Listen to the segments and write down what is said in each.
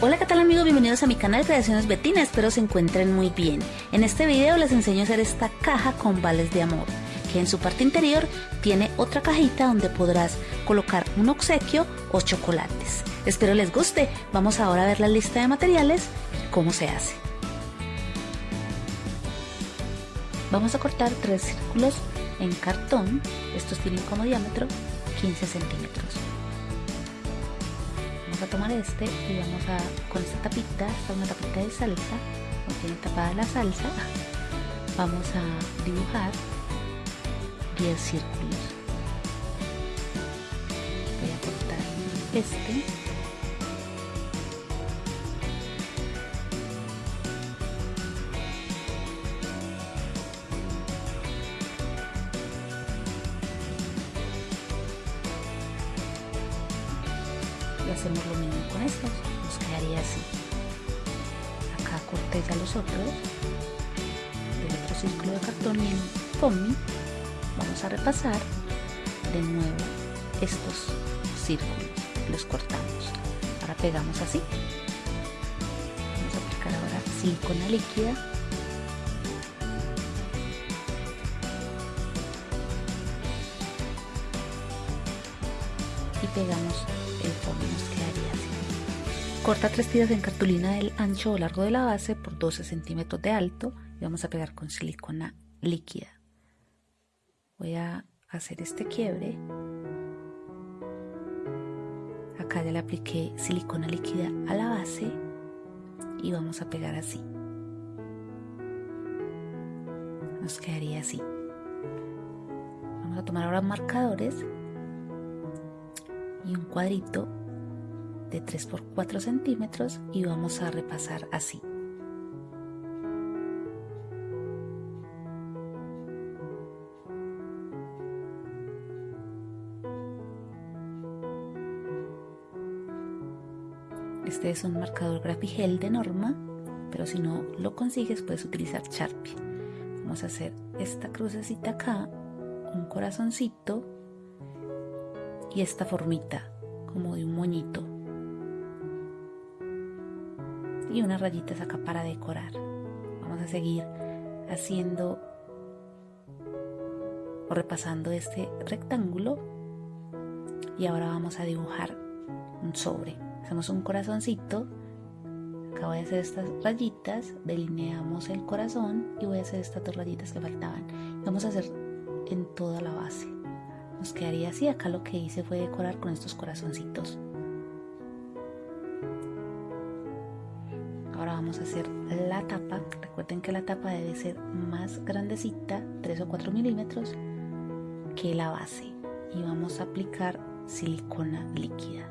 Hola qué tal amigos, bienvenidos a mi canal Creaciones Betina, espero se encuentren muy bien. En este video les enseño a hacer esta caja con vales de amor, que en su parte interior tiene otra cajita donde podrás colocar un obsequio o chocolates. Espero les guste, vamos ahora a ver la lista de materiales y cómo se hace. Vamos a cortar tres círculos en cartón, estos tienen como diámetro 15 centímetros a tomar este y vamos a, con esta tapita, esta una tapita de salsa, no tiene tapada la salsa, vamos a dibujar 10 círculos. Voy a cortar este hacemos lo mismo con estos nos quedaría así. Acá corté ya los otros del otro círculo de cartón y en foamy vamos a repasar de nuevo estos círculos. Los cortamos. Ahora pegamos así. Vamos a aplicar ahora silicona líquida. Y pegamos Corta tres tiras en cartulina del ancho o largo de la base por 12 centímetros de alto y vamos a pegar con silicona líquida. Voy a hacer este quiebre. Acá ya le apliqué silicona líquida a la base y vamos a pegar así. Nos quedaría así. Vamos a tomar ahora marcadores y un cuadrito de 3 por 4 centímetros y vamos a repasar así. Este es un marcador Grapigel de norma, pero si no lo consigues puedes utilizar Sharpie. Vamos a hacer esta crucecita acá, un corazoncito y esta formita como de un moñito y unas rayitas acá para decorar. Vamos a seguir haciendo o repasando este rectángulo. Y ahora vamos a dibujar un sobre. Hacemos un corazoncito. Acá voy a hacer estas rayitas delineamos el corazón y voy a hacer estas dos rayitas que faltaban. Vamos a hacer en toda la base. Nos quedaría así. Acá lo que hice fue decorar con estos corazoncitos. Ahora vamos a hacer la tapa. Recuerden que la tapa debe ser más grandecita, 3 o 4 milímetros, que la base. Y vamos a aplicar silicona líquida.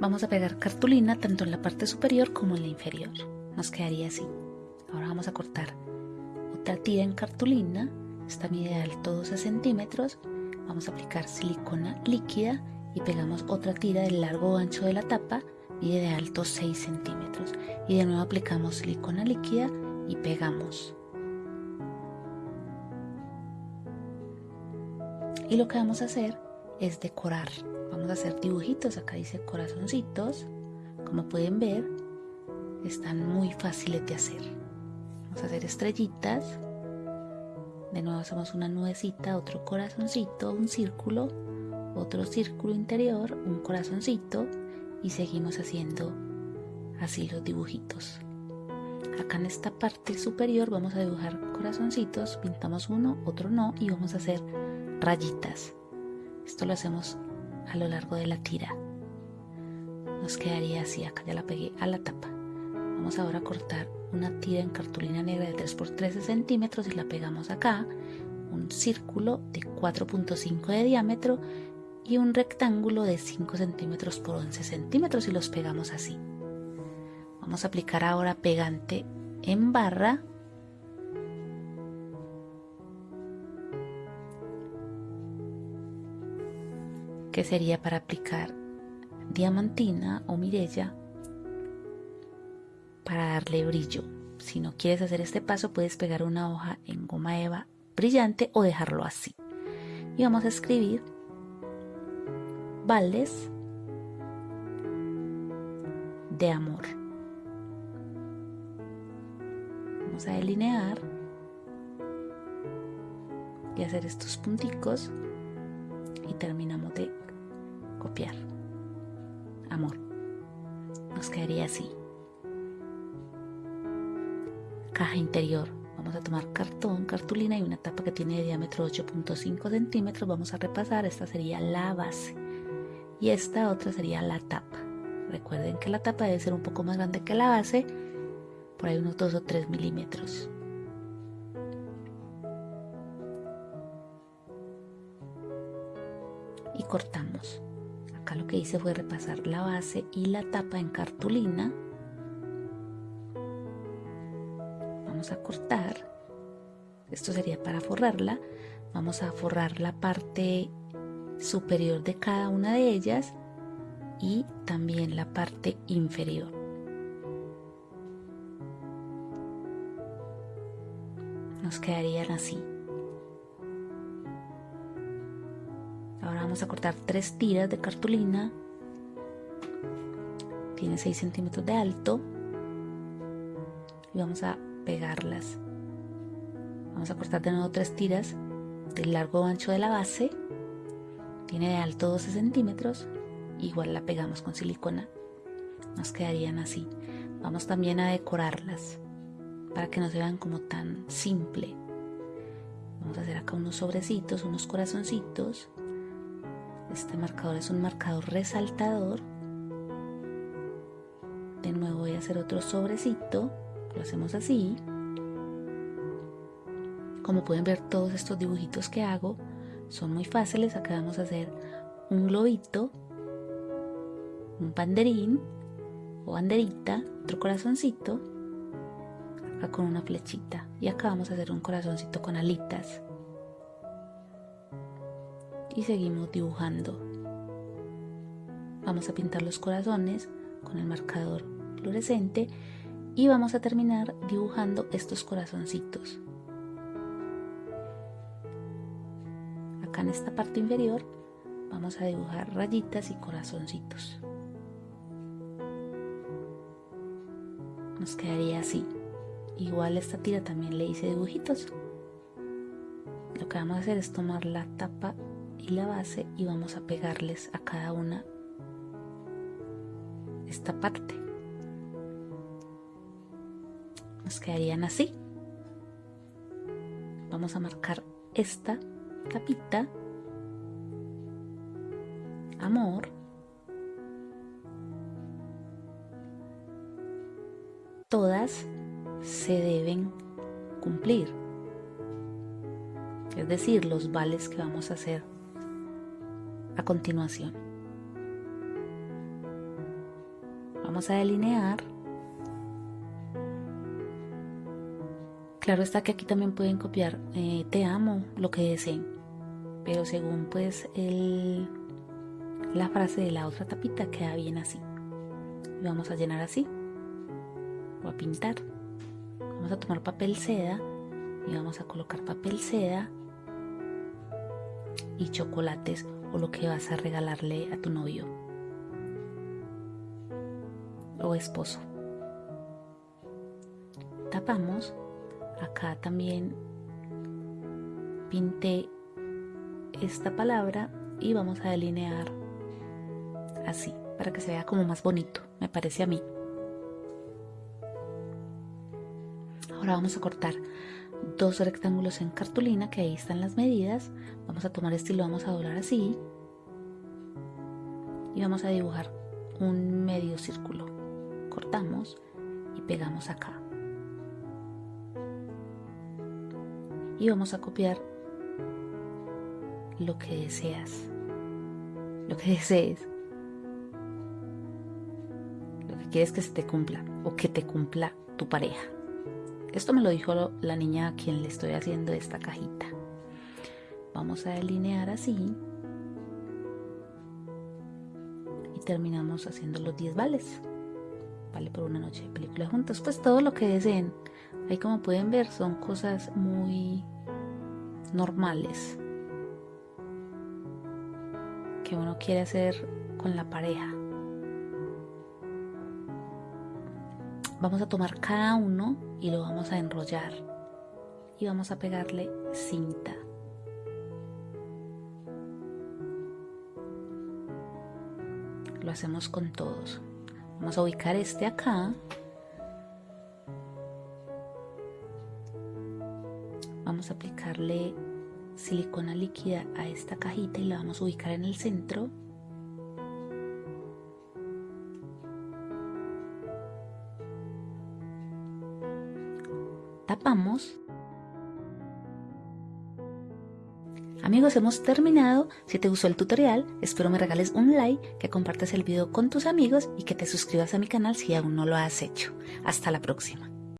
Vamos a pegar cartulina tanto en la parte superior como en la inferior. Nos quedaría así. Ahora vamos a cortar otra tira en cartulina esta mide de alto 12 centímetros. Vamos a aplicar silicona líquida y pegamos otra tira del largo ancho de la tapa, mide de alto 6 centímetros. Y de nuevo aplicamos silicona líquida y pegamos. Y lo que vamos a hacer es decorar. Vamos a hacer dibujitos, acá dice corazoncitos. Como pueden ver, están muy fáciles de hacer. Vamos a hacer estrellitas de nuevo hacemos una nubecita, otro corazoncito, un círculo, otro círculo interior, un corazoncito y seguimos haciendo así los dibujitos. Acá en esta parte superior vamos a dibujar corazoncitos, pintamos uno, otro no y vamos a hacer rayitas. Esto lo hacemos a lo largo de la tira. Nos quedaría así, acá ya la pegué a la tapa. Vamos ahora a cortar una tira en cartulina negra de 3 por 13 centímetros y la pegamos acá, un círculo de 4.5 de diámetro y un rectángulo de 5 centímetros por 11 centímetros y los pegamos así. Vamos a aplicar ahora pegante en barra que sería para aplicar diamantina o mirella para darle brillo. Si no quieres hacer este paso, puedes pegar una hoja en goma eva brillante o dejarlo así. Y vamos a escribir de amor. Vamos a delinear y hacer estos punticos y terminamos de copiar. Amor. Nos quedaría así. Caja interior. Vamos a tomar cartón, cartulina y una tapa que tiene de diámetro 8.5 centímetros. Vamos a repasar. Esta sería la base. Y esta otra sería la tapa. Recuerden que la tapa debe ser un poco más grande que la base. Por ahí unos 2 o 3 milímetros. y cortamos. Acá lo que hice fue repasar la base y la tapa en cartulina. Vamos a cortar. Esto sería para forrarla. Vamos a forrar la parte superior de cada una de ellas y también la parte inferior. Nos quedarían así. Ahora vamos a cortar tres tiras de cartulina. Tiene 6 centímetros de alto. Y vamos a pegarlas. Vamos a cortar de nuevo tres tiras del largo ancho de la base. Tiene de alto 12 centímetros. Igual la pegamos con silicona. Nos quedarían así. Vamos también a decorarlas para que no se vean como tan simple. Vamos a hacer acá unos sobrecitos, unos corazoncitos este marcador es un marcador resaltador. De nuevo voy a hacer otro sobrecito. Lo hacemos así. Como pueden ver todos estos dibujitos que hago son muy fáciles. Acá vamos a hacer un globito, un banderín o banderita, otro corazoncito, acá con una flechita. Y acá vamos a hacer un corazoncito con alitas y seguimos dibujando. Vamos a pintar los corazones con el marcador fluorescente y vamos a terminar dibujando estos corazoncitos. Acá en esta parte inferior vamos a dibujar rayitas y corazoncitos. Nos quedaría así. Igual esta tira también le hice dibujitos. Lo que vamos a hacer es tomar la tapa y la base y vamos a pegarles a cada una esta parte. Nos quedarían así. Vamos a marcar esta tapita. Amor. Todas se deben cumplir. Es decir, los vales que vamos a hacer a continuación. Vamos a delinear. Claro está que aquí también pueden copiar eh, te amo, lo que deseen, pero según pues el, la frase de la otra tapita queda bien así. Y vamos a llenar así o a pintar. Vamos a tomar papel seda y vamos a colocar papel seda y chocolates o lo que vas a regalarle a tu novio o esposo. Tapamos. Acá también pinté esta palabra y vamos a delinear así para que se vea como más bonito, me parece a mí. Ahora vamos a cortar dos rectángulos en cartulina que ahí están las medidas. Vamos a tomar este y lo vamos a doblar así. Y vamos a dibujar un medio círculo. Cortamos y pegamos acá. Y vamos a copiar lo que deseas lo que desees lo que quieres que se te cumpla o que te cumpla tu pareja esto me lo dijo la niña a quien le estoy haciendo esta cajita. Vamos a delinear así. Y terminamos haciendo los 10 vales. Vale por una noche de película juntos. Pues todo lo que deseen. Ahí como pueden ver son cosas muy normales. Que uno quiere hacer con la pareja. Vamos a tomar cada uno y lo vamos a enrollar y vamos a pegarle cinta. Lo hacemos con todos. Vamos a ubicar este acá. Vamos a aplicarle silicona líquida a esta cajita y la vamos a ubicar en el centro. Tapamos. Amigos, hemos terminado. Si te gustó el tutorial, espero me regales un like, que compartas el video con tus amigos y que te suscribas a mi canal si aún no lo has hecho. Hasta la próxima.